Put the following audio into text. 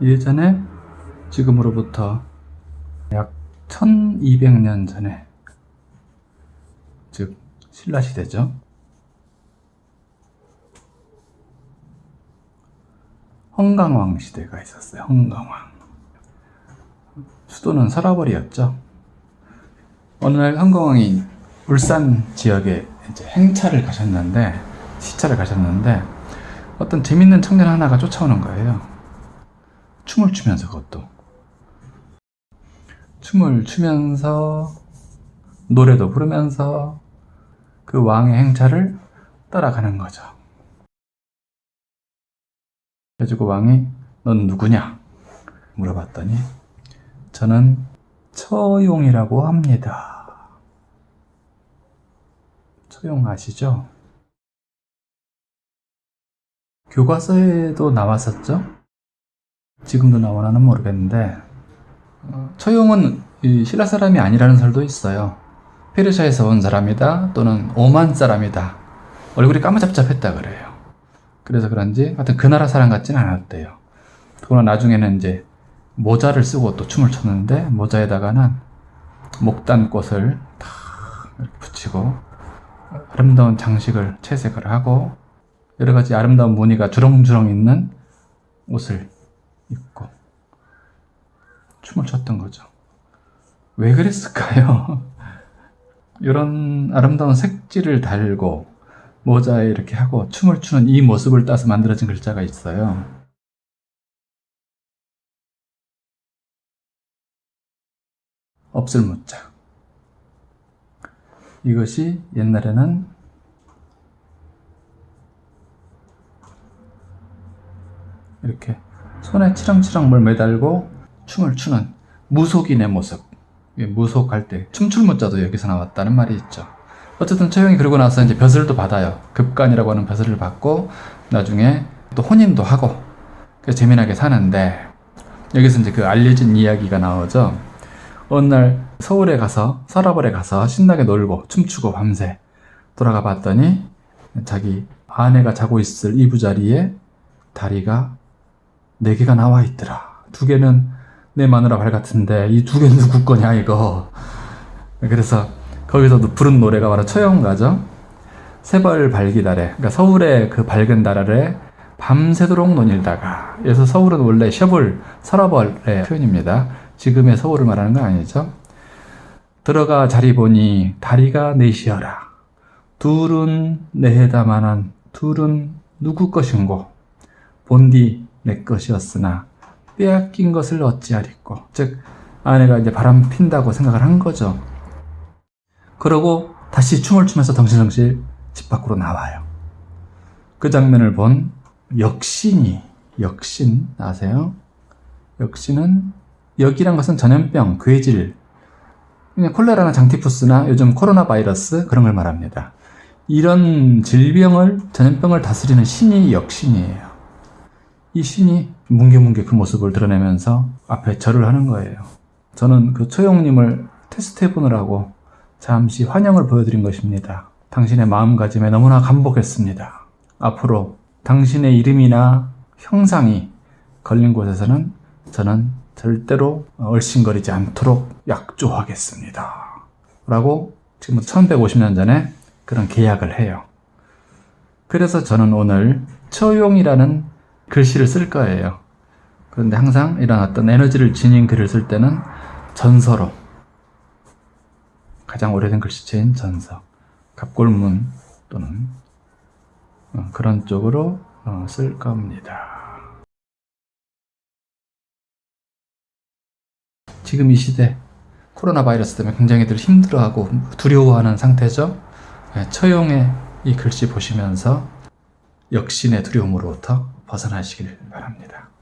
예전에 지금으로부터 약 1200년 전에 즉 신라시대죠. 헝강왕 시대가 있었어요. 헝강왕. 수도는 서라벌이었죠. 어느 날 헝강왕이 울산 지역에 이제 행차를 가셨는데 시차를 가셨는데 어떤 재밌는 청년 하나가 쫓아오는 거예요. 춤을 추면서 그것도 춤을 추면서 노래도 부르면서 그 왕의 행차를 따라가는 거죠. 그래가지고 왕이 넌 누구냐? 물어봤더니 저는 처용이라고 합니다. 처용 아시죠? 교과서에도 나왔었죠? 지금도 나오나는 모르겠는데 어, 처용은 이 신라 사람이 아니라는 설도 있어요. 페르시아에서 온 사람이다 또는 오만 사람이다. 얼굴이 까무잡잡했다 그래요. 그래서 그런지 하여튼 그 나라 사람 같진 않았대요. 그러나 나중에는 이제 모자를 쓰고 또 춤을 췄는데 모자에다가는 목단꽃을 다 붙이고 아름다운 장식을 채색을 하고 여러 가지 아름다운 무늬가 주렁주렁 있는 옷을 입고 춤을 췄던 거죠. 왜 그랬을까요? 이런 아름다운 색지를 달고 모자에 이렇게 하고 춤을 추는 이 모습을 따서 만들어진 글자가 있어요. 없을 무자. 이것이 옛날에는 이렇게 손에 치렁치렁 뭘 매달고 춤을 추는 무속인의 모습. 무속할 때 춤출 무자도 여기서 나왔다는 말이 있죠. 어쨌든 처형이 그러고 나서 이제 벼슬도 받아요. 급간이라고 하는 벼슬을 받고 나중에 또 혼인도 하고 재미나게 사는데 여기서 이제 그 알려진 이야기가 나오죠. 어느 날 서울에 가서 서라벌에 가서 신나게 놀고 춤추고 밤새 돌아가 봤더니 자기 아내가 자고 있을 이부자리에 다리가 네 개가 나와 있더라. 두 개는 내 마누라 발 같은데 이 두 개는 누구 거냐 이거. 그래서 거기서 부른 노래가 바로 처형가죠. 세벌 발기달에 그러니까 서울의 그 밝은 달 아래 밤새도록 논일다가 그래서 서울은 원래 셔벌 서라벌의 표현입니다. 지금의 서울을 말하는 건 아니죠. 들어가 자리 보니 다리가 넷이여라. 둘은 내해다만한 둘은 누구 것인고 본디 내 것이었으나 빼앗긴 것을 어찌하리꼬 즉 아내가 이제 바람 핀다고 생각을 한 거죠. 그러고 다시 춤을 추면서 덩실덩실 집 밖으로 나와요. 그 장면을 본 역신이 역신 아세요? 역신은 역이란 것은 전염병, 괴질, 그냥 콜레라나 장티푸스나 요즘 코로나 바이러스 그런 걸 말합니다. 이런 질병을 전염병을 다스리는 신이 역신이에요. 이 신이 뭉게뭉게 그 모습을 드러내면서 앞에 절을 하는 거예요. 저는 그 초용님을 테스트 해 보느라고 잠시 환영을 보여드린 것입니다. 당신의 마음가짐에 너무나 감복했습니다. 앞으로 당신의 이름이나 형상이 걸린 곳에서는 저는 절대로 얼씬거리지 않도록 약조하겠습니다. 라고 지금 1150년 전에 그런 계약을 해요. 그래서 저는 오늘 처용이라는 글씨를 쓸 거예요. 그런데 항상 이런 어떤 에너지를 지닌 글을 쓸 때는 전서로 가장 오래된 글씨체인 전서, 갑골문 또는 어, 그런 쪽으로 어, 쓸 겁니다. 지금 이 시대 코로나 바이러스 때문에 굉장히들 힘들어하고 두려워하는 상태죠. 네, 처용의 이 글씨 보시면서 역신의 두려움으로부터 벗어나시길 바랍니다.